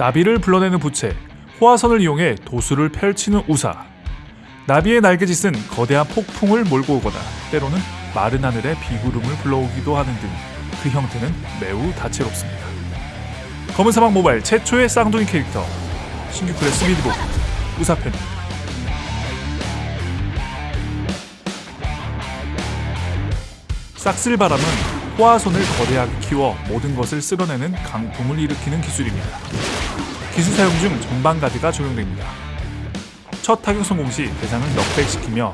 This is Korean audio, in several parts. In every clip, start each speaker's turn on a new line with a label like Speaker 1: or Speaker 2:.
Speaker 1: 나비를 불러내는 부채, 호화선을 이용해 도수를 펼치는 우사. 나비의 날개짓은 거대한 폭풍을 몰고 오거나 때로는 마른 하늘에 비구름을 불러오기도 하는 등 그 형태는 매우 다채롭습니다. 검은 사막 모바일 최초의 쌍둥이 캐릭터 신규 클래스 미드복 우사편 싹쓸바람은 호화선을 거대하게 키워 모든 것을 쓸어내는 강풍을 일으키는 기술입니다. 기술 사용 중 전방 가드가 적용됩니다. 첫 타격 성공 시 대상을 knockback시키며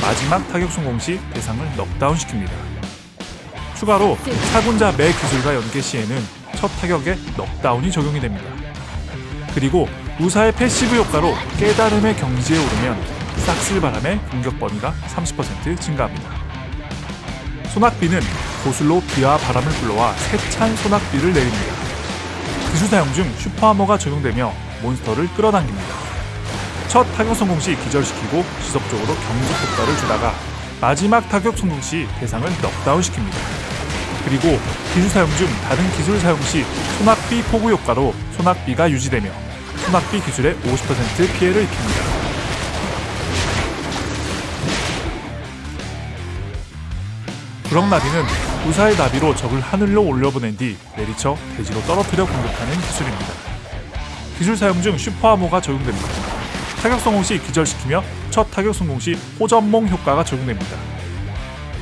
Speaker 1: 마지막 타격 성공 시 대상을 넉다운시킵니다. 추가로 사군자 매 기술과 연계 시에는 첫 타격에 넉다운이 적용이 됩니다. 그리고 우사의 passive 효과로 깨달음의 경지에 오르면 싹쓸 바람의 공격 범위가 30% 증가합니다. 소낙비는 도술로 비와 바람을 불러와 세찬 소낙비를 내립니다. 기술 사용 중 super armor가 적용되며 몬스터를 끌어당깁니다. 첫 타격 성공 시 기절시키고 지속적으로 경직 효과를 주다가 마지막 타격 성공 시 대상을 넉다운 시킵니다. 그리고 기술 사용 중 다른 기술 사용 시 소낙비 폭우 효과로 소낙비가 유지되며 소낙비 기술에 50% 피해를 입힙니다. 구렁나비는 우사의 나비로 적을 하늘로 올려보낸 뒤 내리쳐 대지로 떨어뜨려 공격하는 기술입니다. 기술 사용 중 슈퍼하모가 적용됩니다. 타격 성공 시 기절시키며 첫 타격 성공 시 호전몽 효과가 적용됩니다.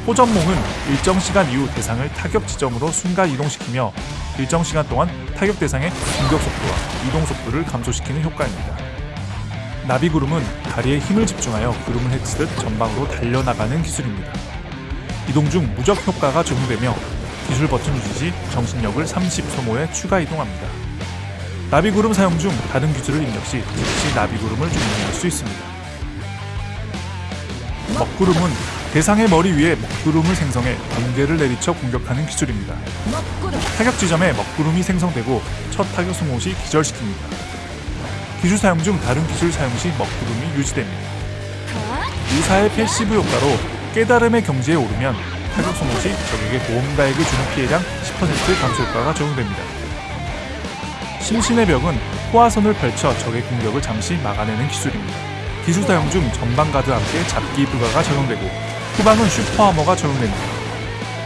Speaker 1: 호전몽은 일정 시간 이후 대상을 타격 지점으로 순간 이동시키며 일정 시간 동안 타격 대상의 공격 속도와 이동 속도를 감소시키는 효과입니다. 나비구름은 다리에 힘을 집중하여 구름을 헤치듯 전방으로 달려나가는 기술입니다. 이동 중 무적 효과가 적용되며 기술 버튼 유지 시 정신력을 30 소모에 추가 이동합니다. 나비구름 사용 중 다른 기술을 입력 시 즉시 나비구름을 종료할 수 있습니다. 먹구름은 대상의 머리 위에 먹구름을 생성해 번개를 내리쳐 공격하는 기술입니다. 타격 지점에 먹구름이 생성되고 첫 타격 성공 시 기절시킵니다. 기술 사용 중 다른 기술 사용 시 먹구름이 유지됩니다. 우사의 passive 효과로 깨달음의 경지에 오르면 타격 성공 시 적이 모험가에게 주는 피해량 10% 감소 효과가 적용됩니다. 심신의 벽은 호화선을 펼쳐 적의 공격을 잠시 막아내는 기술입니다. 기술 사용 중 전방 가드와 함께 잡기 불가가 적용되고 후방은 super armor가 적용됩니다.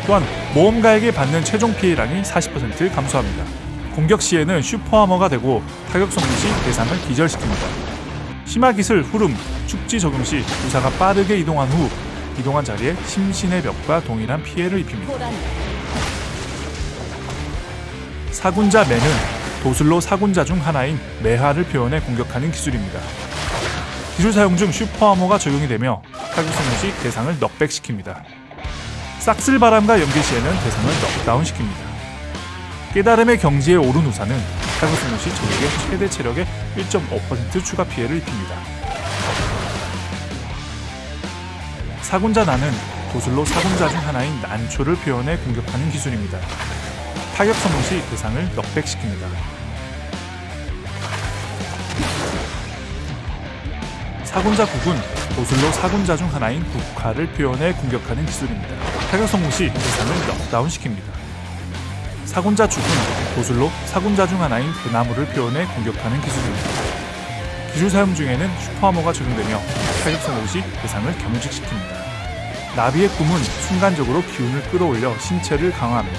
Speaker 1: 또한 모험가에게 받는 최종 피해량이 40% 감소합니다. 공격 시에는 super armor가 되고 타격 성공 시 대상을 기절시킵니다. 심화 기술 후름, 축지 적용 시 부사가 빠르게 이동한 후 이동한 자리에 심신의 벽과 동일한 피해를 입힙니다. 사군자 매는 도술로 사군자 중 하나인 매화를 표현해 공격하는 기술입니다. 기술 사용 중 슈퍼하머가 적용이 되며 타격 성공 시 대상을 넉백시킵니다. 싹쓸바람과 연계 시에는 대상을 넉다운시킵니다. 깨달음의 경지에 오른 우사는 타격 성공 시 적에게 최대 체력의 1.5% 추가 피해를 입힙니다. 사군자 나는 도술로 사군자 중 하나인 난초를 표현해 공격하는 기술입니다. 타격 성공 시 대상을 넉백시킵니다. 사군자 국은 도술로 사군자 중 하나인 국화를 표현해 공격하는 기술입니다. 타격 성공 시 대상을 넉다운 시킵니다. 사군자 죽은 도술로 사군자 중 하나인 대나무를 표현해 공격하는 기술입니다. 기술 사용 중에는 슈퍼하머가 적용되며 타격 성공 시 대상을 경직시킵니다. 나비의 꿈은 순간적으로 기운을 끌어올려 신체를 강화합니다.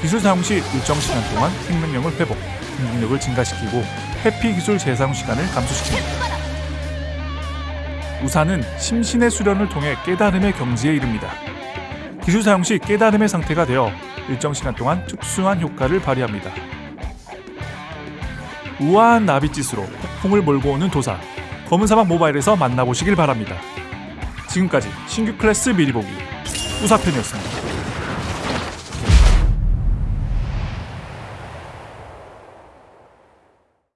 Speaker 1: 기술 사용 시 일정 시간 동안 생명력을 회복, 공격력을 증가시키고 회피 기술 재사용 시간을 감소시킵니다. 우사는 심신의 수련을 통해 깨달음의 경지에 이릅니다. 기술 사용 시 깨달음의 상태가 되어 일정 시간 동안 특수한 효과를 발휘합니다. 우아한 나비짓으로 폭풍을 몰고 오는 도사 검은 사막 모바일에서 만나보시길 바랍니다. 지금까지 신규 클래스 미리 보기 우사편이었습니다.